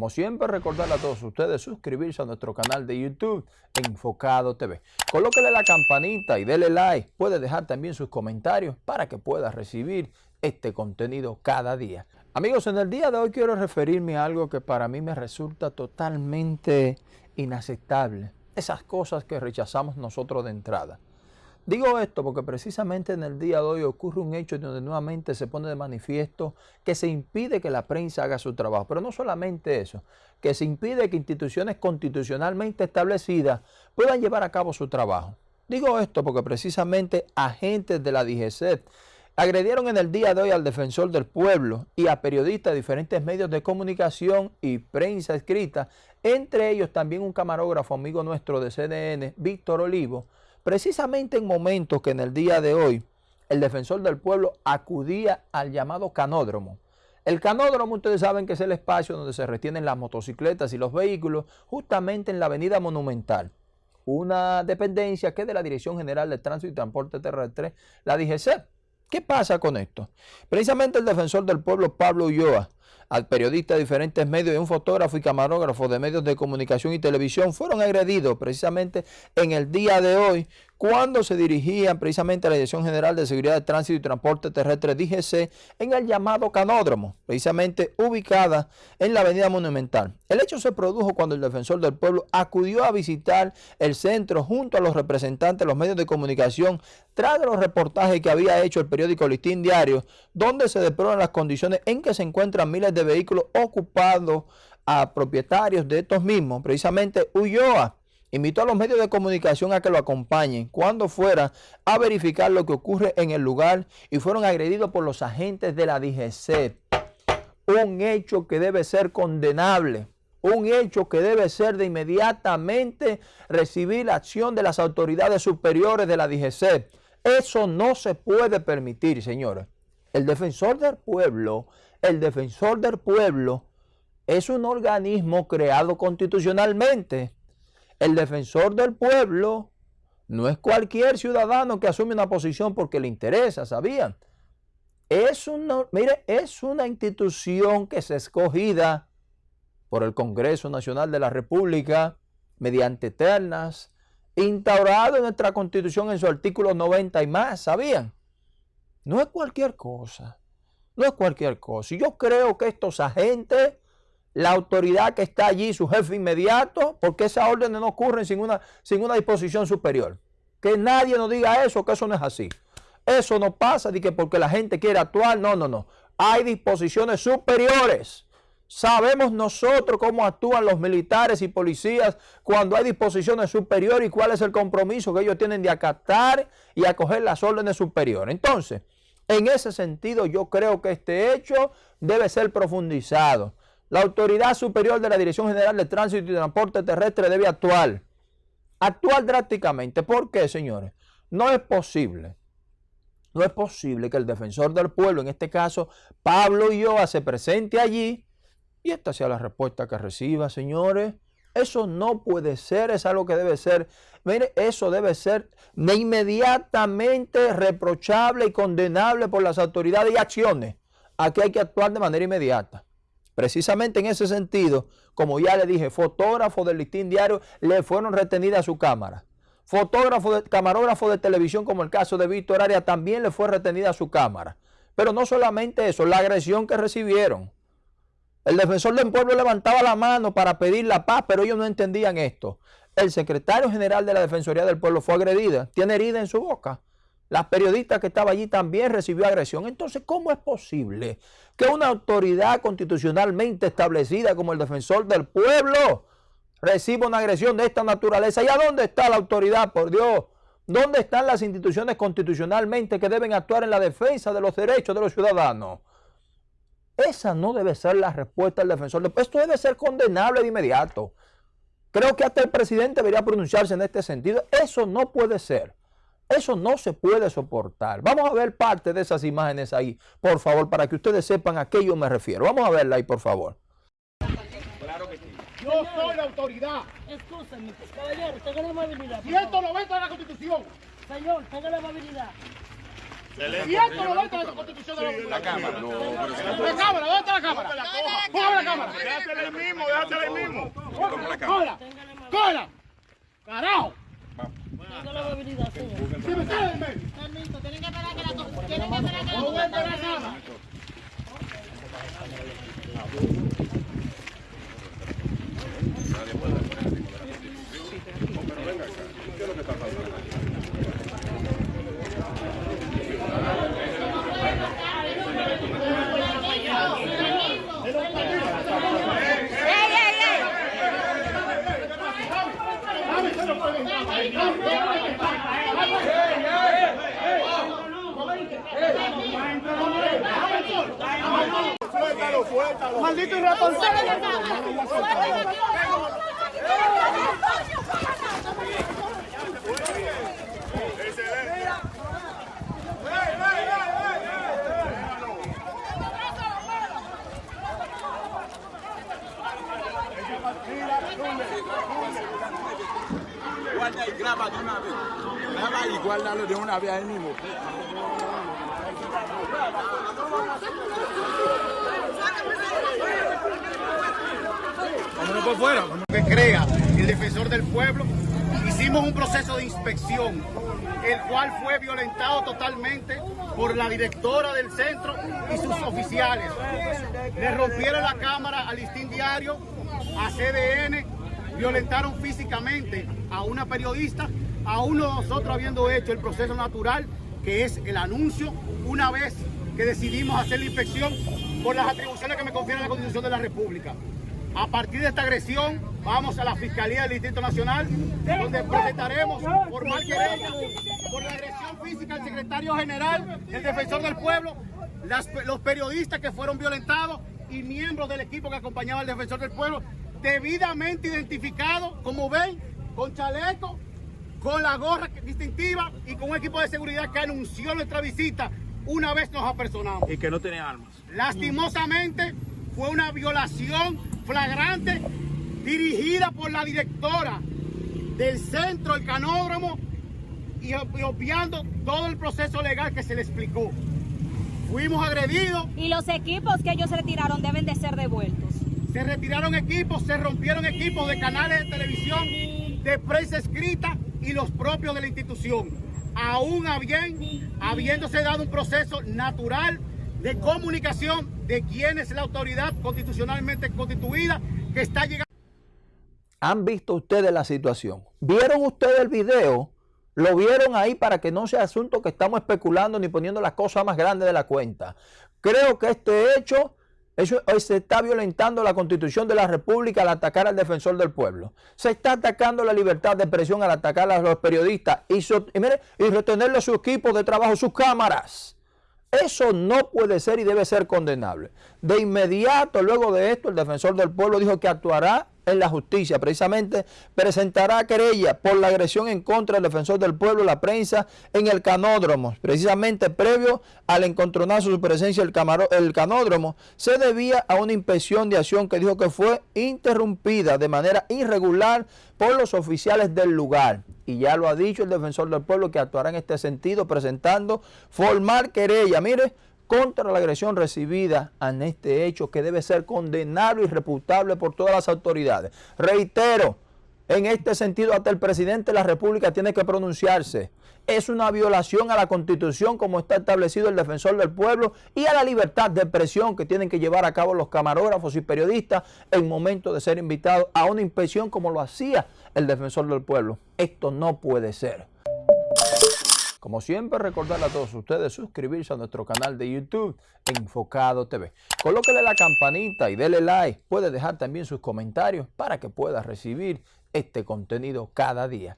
Como siempre, recordarle a todos ustedes suscribirse a nuestro canal de YouTube Enfocado TV. Colóquele la campanita y dele like. Puede dejar también sus comentarios para que pueda recibir este contenido cada día. Amigos, en el día de hoy quiero referirme a algo que para mí me resulta totalmente inaceptable. Esas cosas que rechazamos nosotros de entrada. Digo esto porque precisamente en el día de hoy ocurre un hecho donde nuevamente se pone de manifiesto que se impide que la prensa haga su trabajo. Pero no solamente eso, que se impide que instituciones constitucionalmente establecidas puedan llevar a cabo su trabajo. Digo esto porque precisamente agentes de la DGCET agredieron en el día de hoy al defensor del pueblo y a periodistas de diferentes medios de comunicación y prensa escrita, entre ellos también un camarógrafo amigo nuestro de CNN, Víctor Olivo, precisamente en momentos que en el día de hoy el defensor del pueblo acudía al llamado canódromo. El canódromo, ustedes saben que es el espacio donde se retienen las motocicletas y los vehículos, justamente en la avenida Monumental. Una dependencia que es de la Dirección General de Tránsito y Transporte Terrestre, la DGC. ¿Qué pasa con esto? Precisamente el defensor del pueblo, Pablo Ulloa, al periodista de diferentes medios y un fotógrafo y camarógrafo de medios de comunicación y televisión fueron agredidos precisamente en el día de hoy cuando se dirigían precisamente a la Dirección General de Seguridad de Tránsito y Transporte Terrestre DGC en el llamado Canódromo, precisamente ubicada en la Avenida Monumental. El hecho se produjo cuando el defensor del pueblo acudió a visitar el centro junto a los representantes de los medios de comunicación tras los reportajes que había hecho el periódico Listín Diario, donde se deploran las condiciones en que se encuentran miles de vehículos ocupados a propietarios de estos mismos, precisamente Ulloa Invitó a los medios de comunicación a que lo acompañen cuando fuera a verificar lo que ocurre en el lugar y fueron agredidos por los agentes de la DGC. Un hecho que debe ser condenable, un hecho que debe ser de inmediatamente recibir la acción de las autoridades superiores de la DGC. Eso no se puede permitir, señores. El defensor del pueblo, el defensor del pueblo es un organismo creado constitucionalmente el defensor del pueblo no es cualquier ciudadano que asume una posición porque le interesa, ¿sabían? Es una, mire, es una institución que es escogida por el Congreso Nacional de la República mediante eternas, instaurado en nuestra Constitución en su artículo 90 y más, ¿sabían? No es cualquier cosa, no es cualquier cosa. Y yo creo que estos agentes la autoridad que está allí, su jefe inmediato, porque esas órdenes no ocurren sin una, sin una disposición superior. Que nadie nos diga eso, que eso no es así. Eso no pasa de que porque la gente quiere actuar, no, no, no. Hay disposiciones superiores. Sabemos nosotros cómo actúan los militares y policías cuando hay disposiciones superiores y cuál es el compromiso que ellos tienen de acatar y acoger las órdenes superiores. Entonces, en ese sentido, yo creo que este hecho debe ser profundizado. La autoridad superior de la Dirección General de Tránsito y Transporte Terrestre debe actuar. Actuar drásticamente. ¿Por qué, señores? No es posible. No es posible que el defensor del pueblo, en este caso Pablo Ioa, se presente allí y esta sea la respuesta que reciba, señores. Eso no puede ser, es algo que debe ser, mire, eso debe ser de inmediatamente reprochable y condenable por las autoridades y acciones. Aquí hay que actuar de manera inmediata. Precisamente en ese sentido, como ya le dije, fotógrafos del listín diario le fueron retenidas su cámara. Fotógrafo, camarógrafo de televisión, como el caso de Víctor Arias, también le fue retenida su cámara. Pero no solamente eso, la agresión que recibieron. El defensor del pueblo levantaba la mano para pedir la paz, pero ellos no entendían esto. El secretario general de la Defensoría del Pueblo fue agredida, tiene herida en su boca. La periodista que estaba allí también recibió agresión. Entonces, ¿cómo es posible que una autoridad constitucionalmente establecida como el defensor del pueblo reciba una agresión de esta naturaleza? ¿Y a dónde está la autoridad, por Dios? ¿Dónde están las instituciones constitucionalmente que deben actuar en la defensa de los derechos de los ciudadanos? Esa no debe ser la respuesta del defensor del. Esto debe ser condenable de inmediato. Creo que hasta el presidente debería pronunciarse en este sentido. Eso no puede ser. Eso no se puede soportar. Vamos a ver parte de esas imágenes ahí, por favor, para que ustedes sepan a qué yo me refiero. Vamos a verla ahí, por favor. Claro que sí. Yo soy la autoridad. Escúchame, caballero, tenga la amabilidad. 190 de la Constitución. Señor, tenga la amabilidad. 190 de la Constitución de la, La cámara. No, pero La cámara, ¿dónde está la cámara? Póngame la cámara. Déjatela ahí mismo, déjatela ahí mismo. ¡Cola! ¡Cola! ¡Carajo! Tenga la amabilidad, señor. ¡Sí me sale en medio! Permiso, tienen que esperar que la tienen que esperar que la ¡No voy a esperar comisión nada! ¡Suéltalo, suéltalo! ¡Maldito irresponsable! Guarda y graba de una vez. Graba y guárdalo de una vez ahí mismo. Vámonos por fuera. Que crea el defensor del pueblo. Hicimos un proceso de inspección, el cual fue violentado totalmente por la directora del centro y sus oficiales. Le rompieron la cámara al listín diario, a CDN, violentaron físicamente a una periodista, a uno de nosotros habiendo hecho el proceso natural, que es el anuncio, una vez que decidimos hacer la inspección por las atribuciones que me confiere la Constitución de la República. A partir de esta agresión, vamos a la Fiscalía del Distrito Nacional, donde presentaremos formal querella por la agresión física al secretario general, el defensor del pueblo, los periodistas que fueron violentados y miembros del equipo que acompañaba al defensor del pueblo, debidamente identificados, como ven, con chaleco, con la gorra distintiva y con un equipo de seguridad que anunció nuestra visita una vez nos apersonamos. Y que no tiene armas. Lastimosamente fue una violación flagrante dirigida por la directora del centro, el canódromo, y obviando todo el proceso legal que se le explicó. Fuimos agredidos, Y los equipos que ellos retiraron deben de ser devueltos. se retiraron equipos, se rompieron equipos de canales de televisión, de prensa escrita y los propios de la institución. Aún habiéndose dado un proceso natural de comunicación de quién es la autoridad constitucionalmente constituida que está llegando. ¿Han visto ustedes la situación? ¿Vieron ustedes el video? Lo vieron ahí para que no sea asunto que estamos especulando ni poniendo las cosas más grandes de la cuenta. Creo que este hecho, eso, se está violentando la constitución de la República al atacar al defensor del pueblo. Se está atacando la libertad de expresión al atacar a los periodistas y, so- y, mire, y de trabajo, sus cámaras. Eso no puede ser y debe ser condenable. De inmediato, luego de esto, el defensor del pueblo dijo que actuará en la justicia. Precisamente presentará querella por la agresión en contra del defensor del pueblo, la prensa, en el canódromo. Precisamente previo al encontronazo su presencia el, el canódromo, se debía a una inspección de acción que dijo que fue interrumpida de manera irregular por los oficiales del lugar. Y ya lo ha dicho el defensor del pueblo que actuará en este sentido presentando formal querella, mire, contra la agresión recibida en este hecho que debe ser condenable y reputable por todas las autoridades. Reitero, en este sentido hasta el presidente de la República tiene que pronunciarse. Es una violación a la Constitución como está establecido el defensor del pueblo y a la libertad de expresión que tienen que llevar a cabo los camarógrafos y periodistas en momento de ser invitados a una inspección como lo hacía el defensor del pueblo. Esto no puede ser. Como siempre, recordarle a todos ustedes suscribirse a nuestro canal de YouTube Enfocado TV. Colóquele la campanita y dele like. Puede dejar también sus comentarios para que pueda recibir este contenido cada día.